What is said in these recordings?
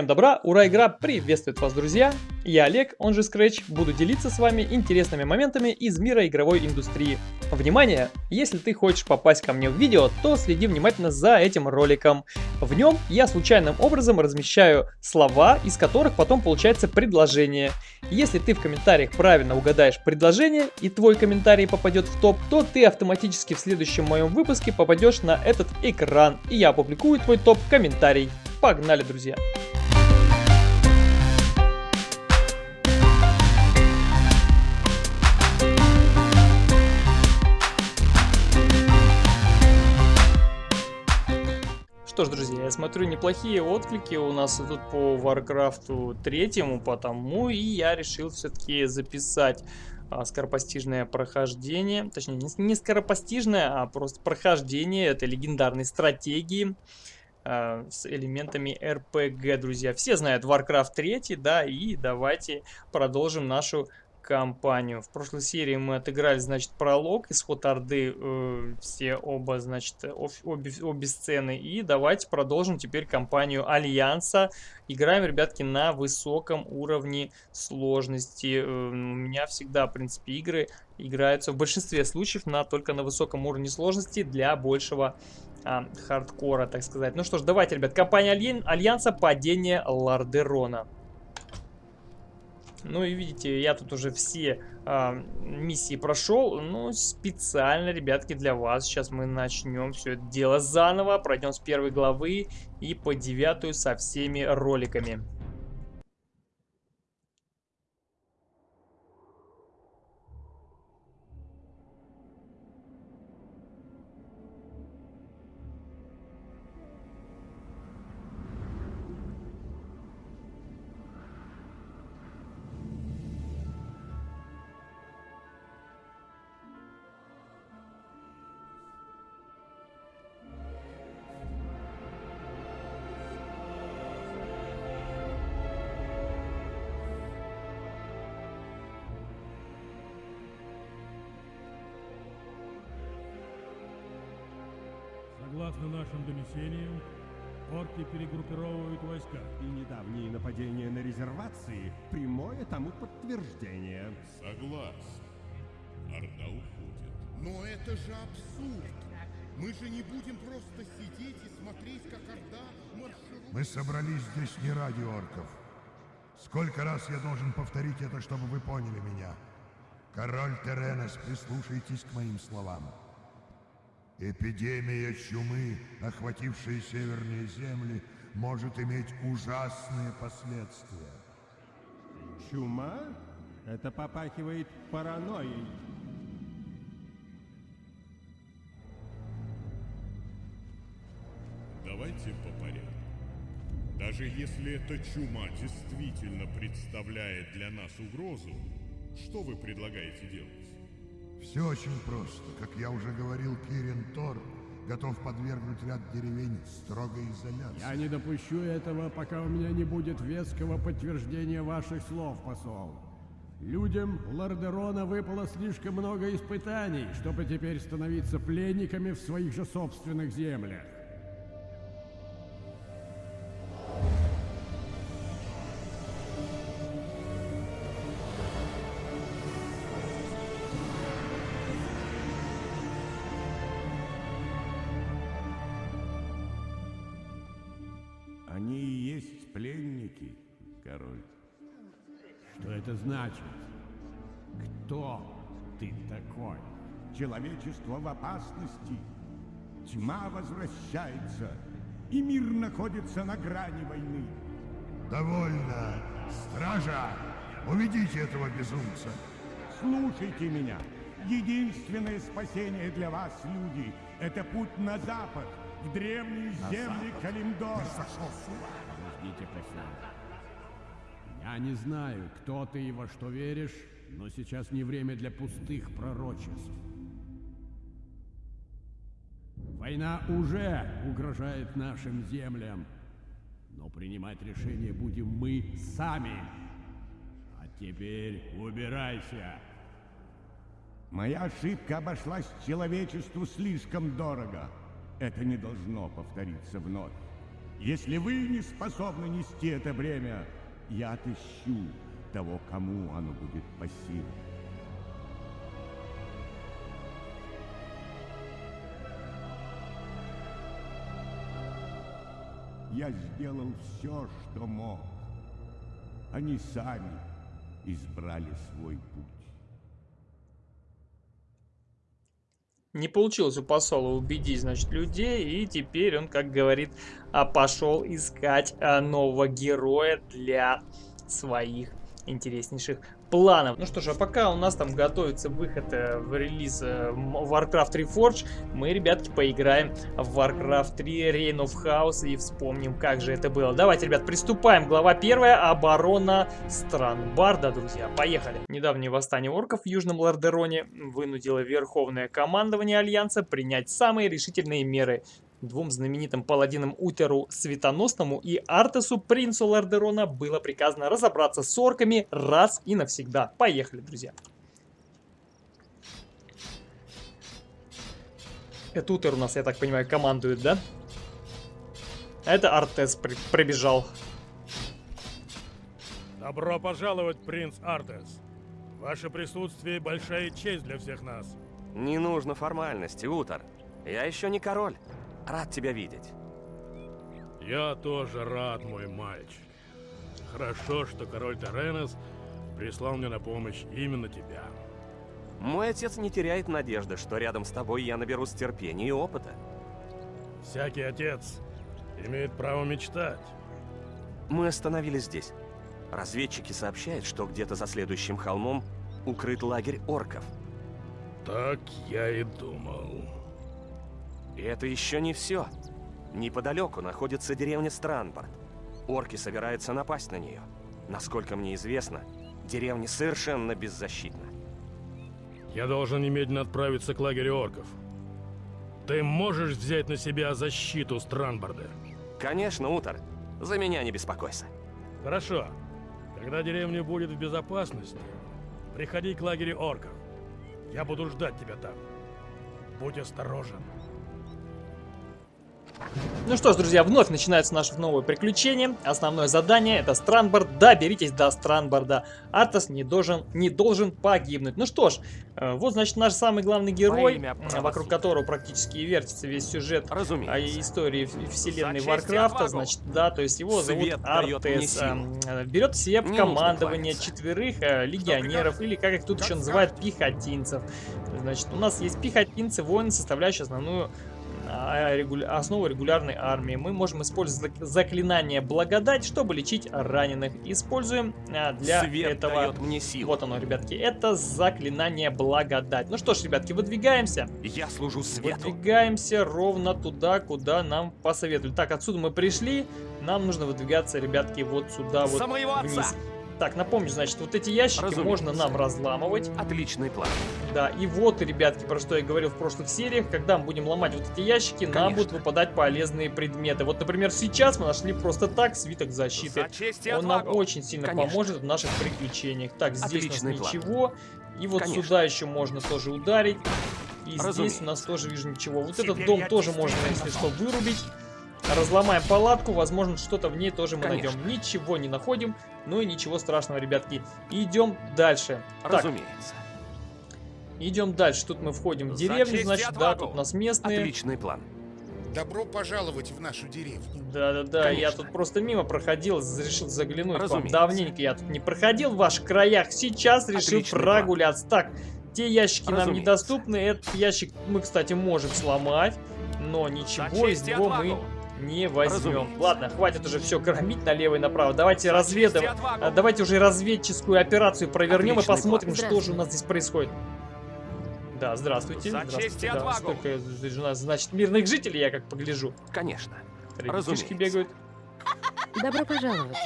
Всем добра, ура, игра приветствует вас, друзья! Я Олег, он же Scratch, буду делиться с вами интересными моментами из мира игровой индустрии. Внимание! Если ты хочешь попасть ко мне в видео, то следи внимательно за этим роликом. В нем я случайным образом размещаю слова, из которых потом получается предложение. Если ты в комментариях правильно угадаешь предложение и твой комментарий попадет в топ, то ты автоматически в следующем моем выпуске попадешь на этот экран, и я опубликую твой топ-комментарий. Погнали, друзья! Что ж, друзья, я смотрю, неплохие отклики у нас идут по Варкрафту третьему, потому и я решил все-таки записать а, скоропостижное прохождение, точнее, не, скоропостижное, а просто прохождение этой легендарной стратегии а, с элементами RPG, друзья. Все знают Warcraft 3, да, и давайте продолжим нашу кампанию. В прошлой серии мы отыграли, значит, пролог, исход Орды, э, все оба, значит, обе, обе сцены. И давайте продолжим теперь кампанию Альянса. Играем, ребятки, на высоком уровне сложности. Э, у меня всегда, в принципе, игры играются в большинстве случаев на, только на высоком уровне сложности для большего а, хардкора, так сказать. Ну что ж, давайте, ребят, компания Альянса «Падение Лардерона». Ну и видите, я тут уже все э, миссии прошел. Ну, специально, ребятки, для вас. Сейчас мы начнем все это дело заново. Пройдем с первой главы и по девятую со всеми роликами. Согласно нашим донесениям, орки перегруппировывают войска. И недавние нападения на резервации – прямое тому подтверждение. Согласен. Орда уходит. Но это же абсурд. Мы же не будем просто сидеть и смотреть, как Орда марширует. Мы собрались здесь не ради орков. Сколько раз я должен повторить это, чтобы вы поняли меня? Король Теренес, прислушайтесь к моим словам. Эпидемия чумы, охватившая северные земли, может иметь ужасные последствия. Чума? Это попахивает паранойей. Давайте по порядку. Даже если эта чума действительно представляет для нас угрозу, что вы предлагаете делать? Все очень просто. Как я уже говорил, Кирин Тор готов подвергнуть ряд деревень строгой изоляции. Я не допущу этого, пока у меня не будет веского подтверждения ваших слов, посол. Людям Лордерона выпало слишком много испытаний, чтобы теперь становиться пленниками в своих же собственных землях. Это значит? Кто ты такой? Человечество в опасности. Тьма возвращается, и мир находится на грани войны. Довольно. Стража, уведите этого безумца. Слушайте меня. Единственное спасение для вас, люди, это путь на запад, в древние земли Калимдора. Подождите, посол. Я не знаю, кто ты и во что веришь, но сейчас не время для пустых пророчеств. Война уже угрожает нашим землям, но принимать решение будем мы сами. А теперь убирайся. Моя ошибка обошлась человечеству слишком дорого. Это не должно повториться вновь. Если вы не способны нести это бремя, я отыщу того, кому оно будет по силам. Я сделал все, что мог. Они сами избрали свой путь. Не получилось у посола убедить, значит, людей, и теперь он, как говорит, а, пошел искать а, нового героя для своих интереснейших планов. Ну что ж, а пока у нас там готовится выход э, в релиз э, Warcraft Reforged, мы, ребятки, поиграем в Warcraft 3 Reign of Chaos и вспомним, как же это было. Давайте, ребят, приступаем. Глава первая. Оборона Странбарда, друзья. Поехали. Недавнее восстание орков в Южном Лордероне вынудило Верховное командование Альянса принять самые решительные меры Двум знаменитым паладинам Утеру Светоносному и Артесу Принцу Лордерона было приказано разобраться с орками раз и навсегда. Поехали, друзья. Это Утер у нас, я так понимаю, командует, да? Это Артес при прибежал. Добро пожаловать, принц Артес. Ваше присутствие большая честь для всех нас. Не нужно формальности, Утер. Я еще не король. Рад тебя видеть. Я тоже рад, мой мальчик. Хорошо, что король Теренес прислал мне на помощь именно тебя. Мой отец не теряет надежды, что рядом с тобой я наберусь терпения и опыта. Всякий отец имеет право мечтать. Мы остановились здесь. Разведчики сообщают, что где-то за следующим холмом укрыт лагерь орков. Так я и думал. И это еще не все. Неподалеку находится деревня Странборд. Орки собираются напасть на нее. Насколько мне известно, деревня совершенно беззащитна. Я должен немедленно отправиться к лагерю орков. Ты можешь взять на себя защиту Странборда? Конечно, Утор. За меня не беспокойся. Хорошо. Когда деревня будет в безопасности, приходи к лагерю орков. Я буду ждать тебя там. Будь осторожен. Ну что ж, друзья, вновь начинается наше новое приключение. Основное задание это Странборд. Доберитесь до Странборда. Артас не должен, не должен погибнуть. Ну что ж, э, вот значит наш самый главный герой, вокруг которого практически и вертится весь сюжет Разумеется. о истории вселенной Варкрафта. Значит, да, то есть его Свет зовут Артес. Э, берет себе в командование четверых э, легионеров, или как их тут еще называют, пехотинцев. Значит, у нас есть пехотинцы, воины, составляющие основную а, основу регулярной армии. Мы можем использовать заклинание благодать, чтобы лечить раненых. Используем а, для Свет этого... мне силу. Вот оно, ребятки. Это заклинание благодать. Ну что ж, ребятки, выдвигаемся. Я служу свету. Выдвигаемся ровно туда, куда нам посоветовали. Так, отсюда мы пришли. Нам нужно выдвигаться, ребятки, вот сюда, вот вниз. Отца. Так, напомню, значит, вот эти ящики Разумеется. можно нам разламывать. Отличный план. Да, и вот, ребятки, про что я говорил в прошлых сериях, когда мы будем ломать вот эти ящики, Конечно. нам будут выпадать полезные предметы. Вот, например, сейчас мы нашли просто так свиток защиты. За Он нам очень сильно Конечно. поможет в наших приключениях. Так, здесь Отличный у нас ничего. И вот Конечно. сюда еще можно тоже ударить. И Разумеется. здесь у нас тоже вижу ничего. Вот Теперь этот дом тоже можно, если что, вырубить. Разломаем палатку, возможно, что-то в ней тоже мы Конечно. найдем. Ничего не находим, ну и ничего страшного, ребятки. Идем дальше. Разумеется. Так. Идем дальше. Тут мы входим в деревню, значит, да, тут у нас местные. Отличный план. Добро пожаловать в нашу деревню. Да-да-да, я тут просто мимо проходил, решил заглянуть Разумеется. вам. Давненько я тут не проходил в ваших краях, сейчас решил Отличный прогуляться. План. Так, те ящики Разумеется. нам недоступны, этот ящик мы, кстати, можем сломать, но ничего из него мы не возьмем. Разумеется. Ладно, хватит уже все кормить налево и направо. Давайте разведывать. А, давайте уже разведческую операцию провернем Отличный и посмотрим, что же у нас здесь происходит. Да, здравствуйте. За здравствуйте. Да, сколько у нас, значит, мирных жителей, я как погляжу. Конечно. Ребятишки бегают. Добро пожаловать.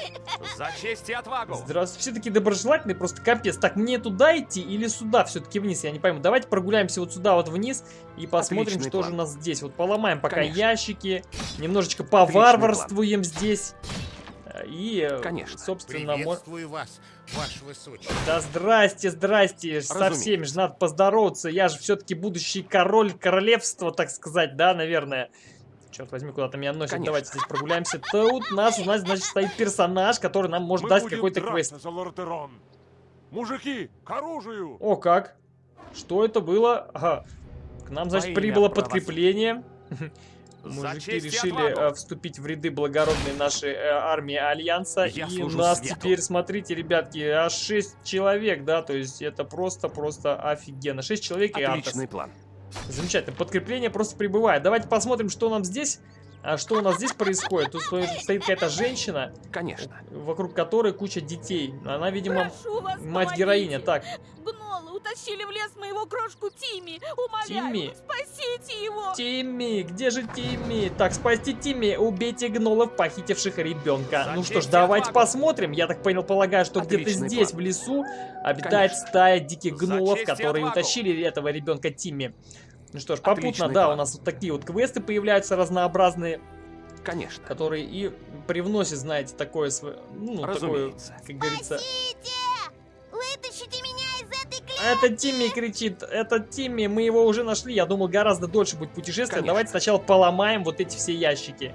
За честь и отвагу. Здравствуйте. Все таки доброжелательные, просто капец. Так, мне туда идти или сюда все-таки вниз? Я не пойму. Давайте прогуляемся вот сюда вот вниз и посмотрим, Отличный что план. же у нас здесь. Вот поломаем пока Конечно. ящики, немножечко поварварствуем здесь. И, Конечно. собственно, Приветствую вас, ваше высочество. Да здрасте, здрасте, Разумеется. со всеми же надо поздороваться. Я же все-таки будущий король королевства, так сказать, да, наверное. Черт возьми, куда-то меня носит. Конечно. Давайте здесь прогуляемся. Тут у нас, у нас, значит, стоит персонаж, который нам может Мы дать какой-то квест. за Лордерон. Мужики, к оружию! О, как? Что это было? Ага. К нам, значит, имя прибыло подкрепление. Мужики и решили э, вступить в ряды благородной нашей э, армии Альянса. Я и служу нас свету. теперь, смотрите, ребятки, аж 6 человек, да, то есть это просто-просто офигенно. 6 человек и Артес. Отличный план. Замечательно. Подкрепление просто прибывает. Давайте посмотрим, что нам здесь... А что у нас здесь происходит? Тут стоит, какая-то женщина, Конечно. вокруг которой куча детей. Она, видимо, мать-героиня. Так, Гнолы утащили в лес моего крошку Тимми. Умоляю, Тимми? спасите его. Тимми, где же Тимми? Так, спасти Тимми, убейте гнолов, похитивших ребенка. Ну что ж, давайте отвагу. посмотрим. Я так понял, полагаю, что где-то здесь, план. в лесу, обитает Конечно. стая диких гнолов, которые отвагу. утащили этого ребенка Тимми. Ну что ж, попутно, Отличный да, план. у нас вот такие вот квесты появляются разнообразные, Конечно. которые и привносят, знаете, такое, сво- ну, такое, Разумеется. как говорится... Вытащите меня из этой клетки. Это Тимми кричит, это Тимми, мы его уже нашли. Я думал, гораздо дольше будет путешествие. Конечно. Давайте сначала поломаем вот эти все ящики.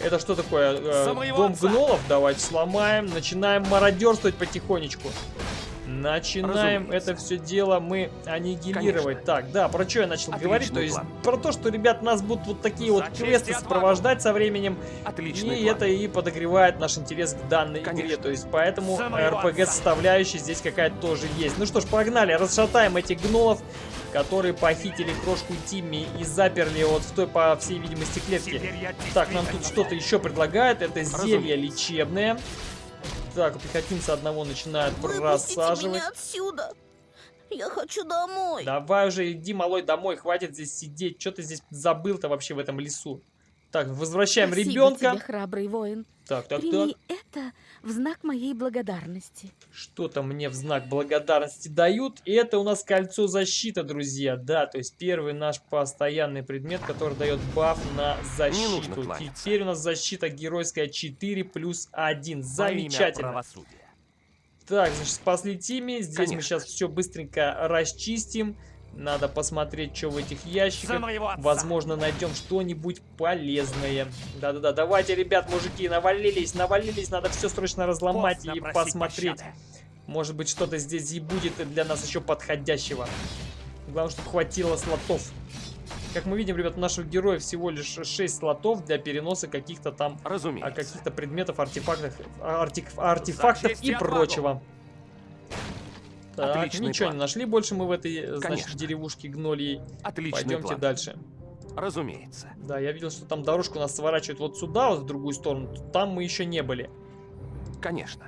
Это что такое? Э, дом отца. гнолов? Давайте сломаем. Начинаем мародерствовать потихонечку. Начинаем Разумеется. это все дело мы аннигилировать. Так, да, про что я начал Отличный говорить? То есть план. про то, что, ребят, нас будут вот такие За вот квесты сопровождать со временем. Отличный И план. это и подогревает наш интерес к данной игре. Конечно. То есть поэтому За моего RPG составляющая здесь какая-то тоже есть. Ну что ж, погнали, расшатаем этих гнолов, которые похитили крошку Тимми и заперли вот в той, по всей видимости, клетке. Так, нам тут что-то еще предлагают. Это зелье лечебное. Так, пехотинца одного начинают Выпустите просаживать. меня отсюда. Я хочу домой. Давай уже иди, малой, домой, хватит здесь сидеть. Что ты здесь забыл-то вообще в этом лесу? Так, возвращаем Спасибо ребенка. тебе, храбрый воин. Так, так, так. Прими это в знак моей благодарности. Что-то мне в знак благодарности дают. И это у нас кольцо защиты, друзья. Да, то есть первый наш постоянный предмет, который дает баф на защиту. Теперь у нас защита геройская 4 плюс 1. Во имя Замечательно. Так, значит, спасли Тимми. Здесь мы Конечно. сейчас все быстренько расчистим. Надо посмотреть, что в этих ящиках. Возможно, найдем что-нибудь полезное. Да-да-да, давайте, ребят, мужики, навалились, навалились. Надо все срочно разломать Поздно и посмотреть. пощады. Может быть, что-то здесь и будет для нас еще подходящего. Главное, чтобы хватило слотов. Как мы видим, ребят, у наших героев всего лишь 6 слотов для переноса каких-то там а, Разумеется. каких-то предметов, артефактов, артик- артефактов и и отвагу. Так, Отличный ничего план. не нашли больше мы в этой, э, значит, Конечно. деревушке гнольей. Отличный Пойдемте план. дальше. Разумеется. Да, я видел, что там дорожку нас сворачивает вот сюда, вот в другую сторону. Там мы еще не были. Конечно.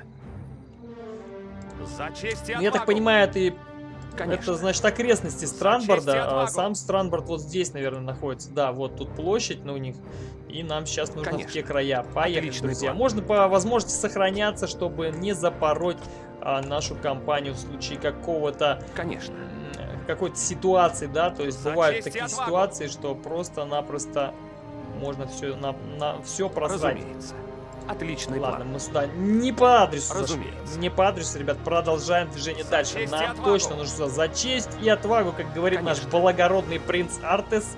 За честь и Ну, Я так понимаю, и- Конечно. это значит окрестности Странборда. А сам Странборд вот здесь, наверное, находится. Да, вот тут площадь на у них. И нам сейчас нужно в Конечно. те края. Поехали, Отличный друзья. план. Можно по возможности сохраняться, чтобы не запороть а, нашу компанию в случае какого-то Конечно. какой-то ситуации, да, то есть бывают такие отвагу. ситуации, что просто-напросто можно все на, на все просрать. Разумеется. Отличный Ладно, план. мы сюда не по адресу зашли. Разумеется. Не по адресу, ребят, продолжаем движение За дальше. Нам точно нужно за честь и отвагу, как говорит наш Конечно. благородный принц Артес.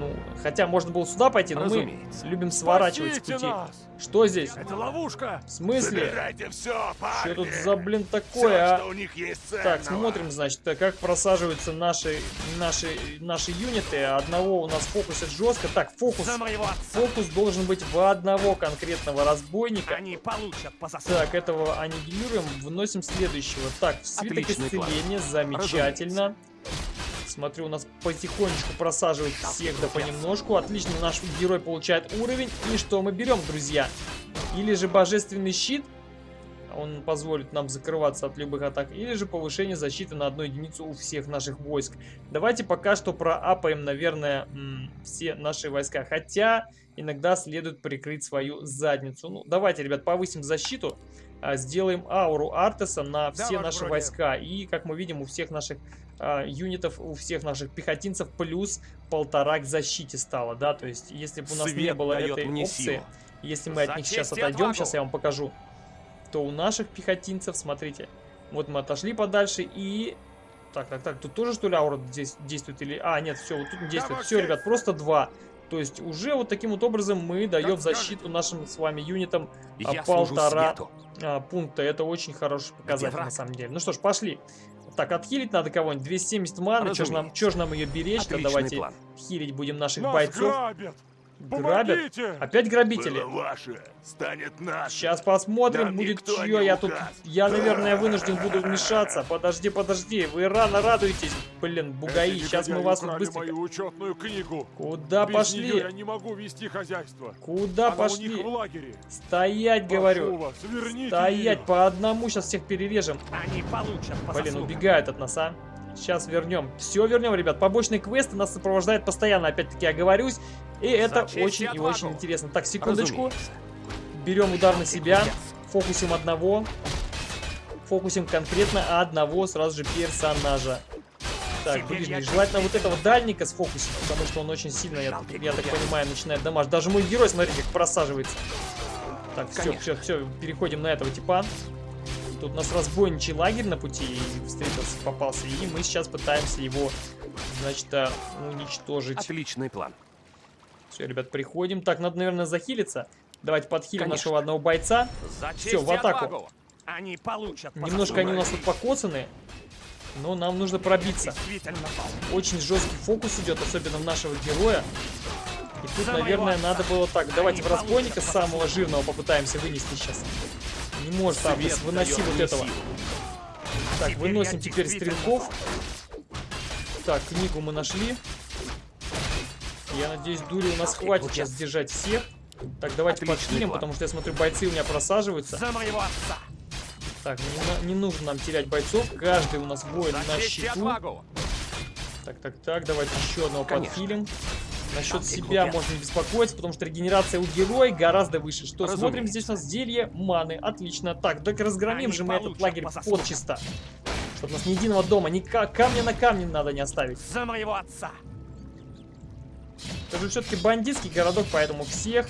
Ну, хотя можно было сюда пойти, но мы Разумеется. любим сворачивать с Спасите пути. нас! Что здесь? Это ловушка! В смысле? Забирайте все, Что парни. тут за, блин, такое, что а? у них есть ценного. Так, смотрим, значит, как просаживаются наши, наши, наши юниты. Одного у нас фокусит жестко. Так, фокус. Фокус должен быть в одного конкретного разбойника. Они получат по заслугам. Так, этого аннигилируем, вносим следующего. Так, свиток исцеления, замечательно. Смотрю, у нас потихонечку просаживают всех да понемножку. Отлично, наш герой получает уровень. И что мы берем, друзья? Или же божественный щит, он позволит нам закрываться от любых атак, или же повышение защиты на одну единицу у всех наших войск. Давайте пока что проапаем, наверное, все наши войска. Хотя иногда следует прикрыть свою задницу. Ну, давайте, ребят, повысим защиту. А, Сделаем ауру Артеса на все наши войска. И, как мы видим, у всех наших а, юнитов, у всех наших пехотинцев плюс полтора к защите стало, да, то есть если бы у нас не Свет было дает этой опции, силу. если мы от них сейчас отойдем, отвагу. сейчас я вам покажу, то у наших пехотинцев, смотрите, вот мы отошли подальше и... Так, так, так, тут тоже что ли аура здесь действует или... А, нет, все, вот тут не действует. Все, ребят, просто два. То есть уже вот таким вот образом мы даем защиту нашим с вами юнитам а, Я полтора а, пункта. Это очень хороший показатель на самом деле. Ну что ж, пошли. Так, отхилить надо кого-нибудь. 270 маны. Чё ж нам, чё ж нам ее беречь-то? Отличный Давайте план. хилить будем наших Нас бойцов. грабят! Грабят? Помогите! Опять грабители? ваше, станет наше. Сейчас посмотрим, Нам будет чье. Я тут, я, наверное, вынужден буду вмешаться. Подожди, подожди, вы рано радуетесь. Блин, бугаи, сейчас мы вас тут быстренько... мою учетную книгу. Куда Без пошли? нее я не могу вести хозяйство. Куда Она пошли? у них в лагере. Стоять, Прошу говорю. вас, Стоять, ее. по одному сейчас всех перережем. Они получат по Блин, заслугам. убегают от нас, а. Сейчас вернем. Все вернем, ребят. Побочные квесты нас сопровождают постоянно, опять-таки оговорюсь. И это честь и очень и очень интересно. Так, секундочку. Разумеется. Берем удар на себя. Фокусим одного. Фокусим конкретно одного сразу же персонажа. Так, ближний. Желательно вот этого дальника сфокусить, потому что он очень сильно, я, я так понимаю, начинает дамаж. Даже мой герой, смотрите, как просаживается. Так, все, все, все, переходим на этого типа. Тут у нас разбойничий лагерь на пути встретился, попался, и мы сейчас пытаемся его, значит, а, уничтожить. Отличный план. Все, ребят, приходим. Так, надо, наверное, захилиться. Давайте подхилим Конечно. нашего одного бойца. Все, в атаку. Они получат по Немножко они у нас тут покоцаны, но нам нужно пробиться. Очень жесткий фокус идет, особенно в нашего героя. И тут, наверное, надо было так. Давайте в разбойника самого жирного попытаемся вынести сейчас. Не может Свет выноси дает вот этого. силу. Так, Теперь выносим теперь стрелков. Так, книгу мы нашли. Я надеюсь, дури у нас хватит сейчас сдержать всех. Так, давайте Отличный план. потому что я смотрю, бойцы у меня просаживаются. За моего отца. Так, не, не нужно нам терять бойцов. Каждый у нас воин на отвагу. Так, так, так, давайте еще одного Конечно. Насчет себя можно не беспокоиться, потому что регенерация у героя гораздо выше. Что, смотрим, Разумеется. здесь у нас зелье маны. Отлично. Так, так разгромим Они же мы этот лагерь подчисто. Чтобы у нас ни единого дома, ни ка- камня на камне надо не оставить. За моего отца. Это же все-таки бандитский городок, поэтому всех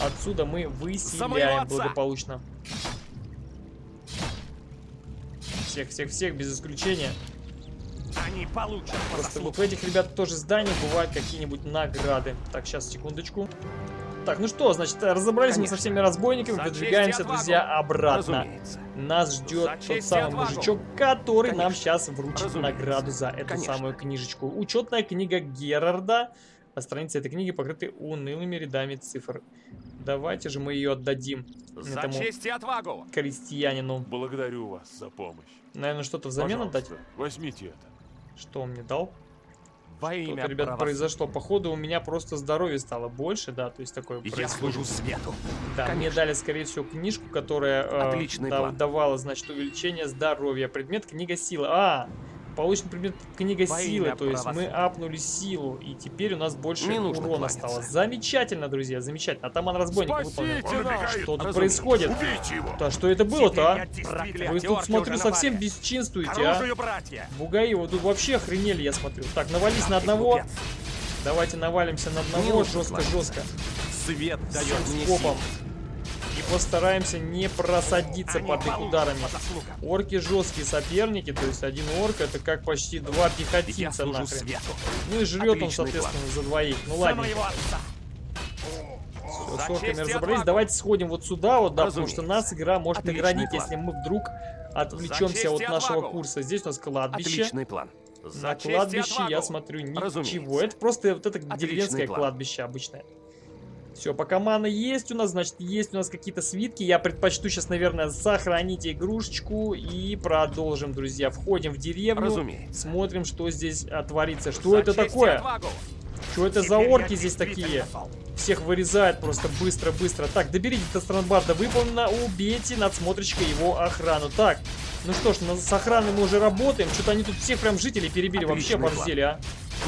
отсюда мы выселяем благополучно. Всех, всех, всех, без исключения. Они получат по Просто вот в этих ребят тоже зданиях бывают какие-нибудь награды. Так, сейчас, секундочку. Так, ну что, значит, разобрались мы со Конечно. всеми разбойниками, За честь и выдвигаемся, друзья, обратно. Разумеется. Нас ждет тот самый отвагу. мужичок, который нам Конечно. сейчас вручит Разумеется. награду за эту Конечно. самую книжечку. Учетная книга Герарда. А страницы этой книги покрыты унылыми рядами цифр. Давайте же мы ее отдадим За этому честь и отвагу. крестьянину. Благодарю вас за помощь. Наверное, что-то взамен отдать? Пожалуйста, возьмите это. Что он мне дал? Во Что-то, имя ребят, правосудия. произошло. Походу, у меня просто здоровье стало больше, да, то есть такое Я происходит. служу свету. Да, мне Конечно. дали, скорее всего, книжку, которая э, Отличный да- план. давала, значит, увеличение здоровья. Предмет книга силы. А, получен предмет книга силы, то есть мы апнули силу, и теперь у нас больше Не нужно урона кланяться. стало. Замечательно, друзья, замечательно. Атаман разбойник выполнил. Что тут происходит? Да что это было-то, а? Вы тут, смотрю, совсем бесчинствуете, а? Бугаи, вы тут вообще охренели, я смотрю. Так, навались на одного. Давайте навалимся на одного жестко-жестко. Свет дает мне постараемся не просадиться под их ударами. Орки жесткие соперники, то есть один орк это как почти два пехотинца нахрен. свету. Ну и жрет он, Отличный соответственно, за двоих. Ну ладно, все, с орками разобрались. Давайте сходим вот сюда, вот, да, потому что нас игра может Отличный наградить, план. если мы вдруг отвлечемся от нашего отвагу. курса. Здесь у нас кладбище. Отличный план. За На кладбище я смотрю ничего. Разумеется. Это просто вот это Отличный деревенское план. кладбище обычное. Все, пока мана есть у нас, значит, есть у нас какие-то свитки. Я предпочту сейчас, наверное, сохранить игрушечку и продолжим, друзья. Входим в деревню, Разумеется. смотрим, что здесь творится. Что За это такое? Что это за Теперь орки я здесь такие? Всех вырезает просто быстро-быстро. Так, доберите до Странбарда выполнено. Убейте надсмотрщика его охрану. Так, ну что ж, с охраной мы уже работаем. Что-то они тут всех прям жителей перебили. Вообще Отличный план. борзели, а.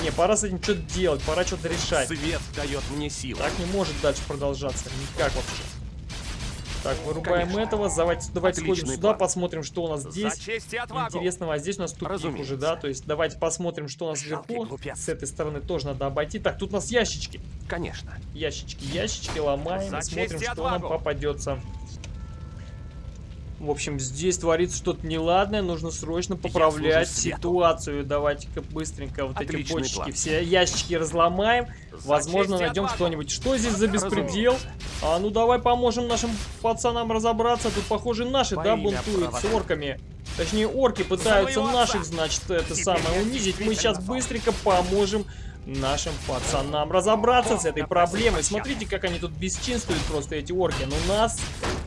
Не, пора с этим что-то делать, пора что-то решать. Свет дает мне силу. Так не может дальше продолжаться. Никак вообще. Так, вырубаем Конечно. этого. Давайте, давайте сходим сюда, план. посмотрим, что у нас здесь. Интересного. А здесь у нас тупик Разумеется. уже, да? То есть давайте посмотрим, что у нас Жалкий вверху. глупец. С этой стороны тоже надо обойти. Так, тут у нас ящички. Конечно. Ящички, ящички ломаем За и смотрим, что нам попадется. В общем, здесь творится что-то неладное, нужно срочно поправлять ситуацию. Давайте-ка быстренько вот Отличный эти бочки, план. все ящики разломаем. Возможно, найдем что-нибудь. Что здесь за беспредел? А ну давай поможем нашим пацанам разобраться. Тут, похоже, наши, да, бунтуют с орками. Точнее, орки пытаются наших, значит, это самое унизить. Мы сейчас быстренько поможем нашим пацанам разобраться с этой проблемой. Смотрите, как они тут бесчинствуют просто, эти орки. Но у нас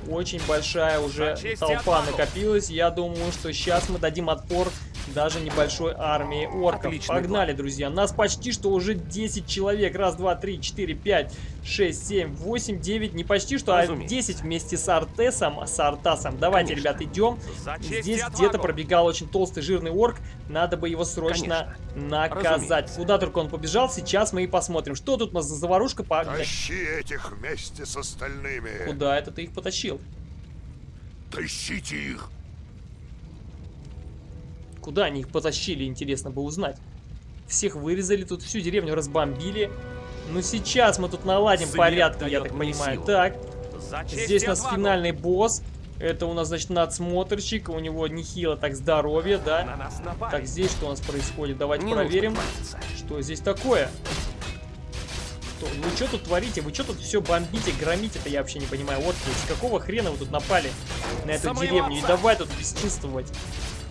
очень большая уже толпа накопилась. Я думаю, что сейчас мы дадим отпор даже небольшой армии орков. Отличный Погнали, план. друзья. Нас почти что уже 10 человек. Раз, два, три, четыре, пять, шесть, семь, восемь, девять. Не почти что, а Разумеется. а 10 вместе с Артесом, с Артасом. Давайте, Конечно. ребят, идем. Здесь где-то пробегал очень толстый жирный орк. Надо бы его срочно Конечно. наказать. Разумеется. Куда только он побежал, сейчас мы и посмотрим. Что тут у нас за заварушка? Тащи этих вместе с остальными. Куда это ты их потащил? Тащите их. Куда они их потащили, интересно бы узнать. Всех вырезали, тут всю деревню разбомбили. Ну сейчас мы тут наладим Свет порядок, я так понимаю. Силу. Так, здесь у нас отвагу. финальный босс. Это у нас, значит, надсмотрщик. У него нехило так здоровье, да? Так, здесь что у нас происходит? Давайте Не проверим, что здесь такое. Что? Вы что тут творите? Вы что тут все бомбите, громите-то? Я вообще не понимаю. Вот, с какого хрена вы тут напали на эту Самый деревню? И давай тут бесчинствовать.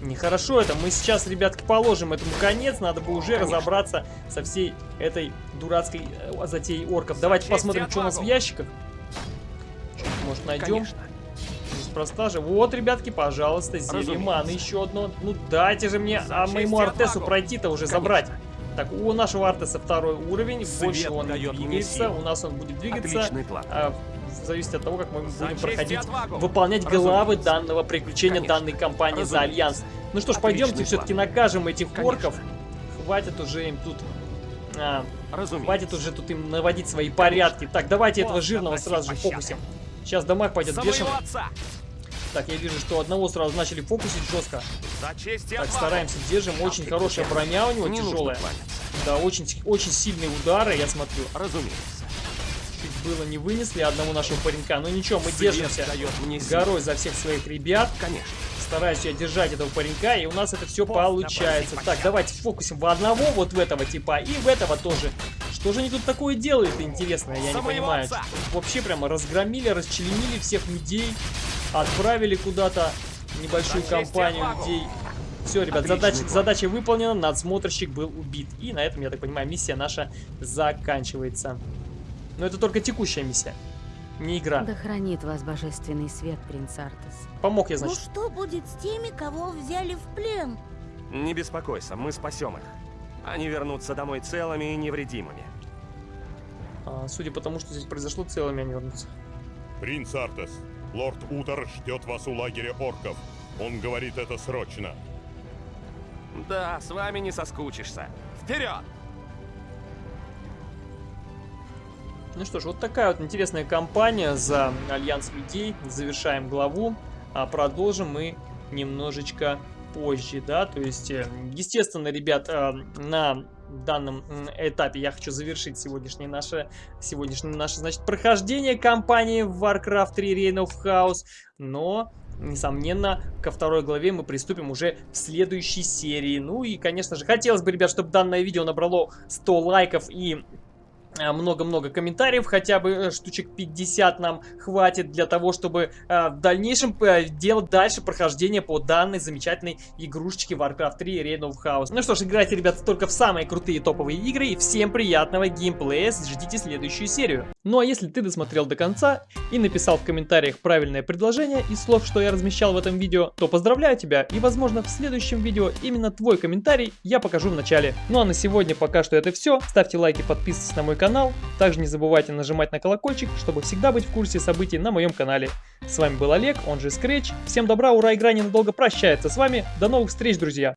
Нехорошо это. Мы сейчас, ребятки, положим этому конец. Надо бы уже Конечно. разобраться со всей этой дурацкой э, затеей орков. Давайте посмотрим, что у нас в ящиках. Может, найдем? Неспроста же. Вот, ребятки, пожалуйста, зелье маны еще одно. Ну, дайте же мне а моему Артесу пройти-то уже Конечно. забрать. Так, у нашего Артеса второй уровень. Свет больше он не двигается. У нас он будет двигаться. Отличный план. А, зависит от того, как мы будем проходить, выполнять главы данного приключения, Конечно. данной кампании Разумеется. за Альянс. Ну что ж, пойдемте все-таки накажем этих Конечно. орков. Хватит уже им тут... А, хватит уже тут им наводить свои порядки. Так, давайте этого жирного сразу же фокусим. Сейчас дамаг пойдет бешеный. Так, я вижу, что одного сразу начали фокусить жестко. Так, стараемся, держим. Очень хорошая броня у него, тяжелая. Да, очень, очень сильные удары, я смотрю. Разумеется было не вынесли одного нашего паренька. Но ничего, мы Свет держимся горой за всех своих ребят. Конечно. Стараюсь я держать этого паренька, и у нас это все получается. Так, давайте фокусим в одного вот в этого типа, и в этого тоже. Что же они тут такое делают, интересно, я не понимаю. Вообще прямо разгромили, расчленили всех людей, отправили куда-то небольшую компанию людей. Все, ребят, задача, задача выполнена, надсмотрщик был убит. И на этом, я так понимаю, миссия наша заканчивается. Но это только текущая миссия, не игра. Да хранит вас божественный свет, принц Артес. Помог я, значит. Ну что будет с теми, кого взяли в плен? Не беспокойся, мы спасем их. Они вернутся домой целыми и невредимыми. А, судя по тому, что здесь произошло, целыми они вернутся. Принц Артес, лорд Утер ждет вас у лагеря орков. Он говорит это срочно. Да, с вами не соскучишься. Вперед! Ну что ж, вот такая вот интересная кампания за Альянс Людей. Завершаем главу, а продолжим мы немножечко позже, да, то есть, э, естественно, ребят, э, на данном этапе я хочу завершить сегодняшнее наше, сегодняшнее наше, значит, прохождение кампании в Warcraft 3 Reign of Chaos, но несомненно, ко второй главе мы приступим уже в следующей серии. Ну и, конечно же, хотелось бы, ребят, чтобы данное видео набрало 100 лайков и много-много комментариев, хотя бы э, штучек 50 нам хватит для того, чтобы э, в дальнейшем э, делать дальше прохождение по данной замечательной игрушечке Warcraft 3 Reign of Chaos. Ну что ж, играйте, ребята, только в самые крутые топовые игры, и всем приятного геймплея, ждите следующую серию. Ну а если ты досмотрел до конца и написал в комментариях правильное предложение из слов, что я размещал в этом видео, то поздравляю тебя, и возможно в следующем видео именно твой комментарий я покажу в начале. Ну а на сегодня пока что это все, ставьте лайки, подписывайтесь на мой канал, канал. Также не забывайте нажимать на колокольчик, чтобы всегда быть в курсе событий на моем канале. С вами был Олег, он же Scratch. Всем добра, ура, игра ненадолго прощается с вами. До новых встреч, друзья!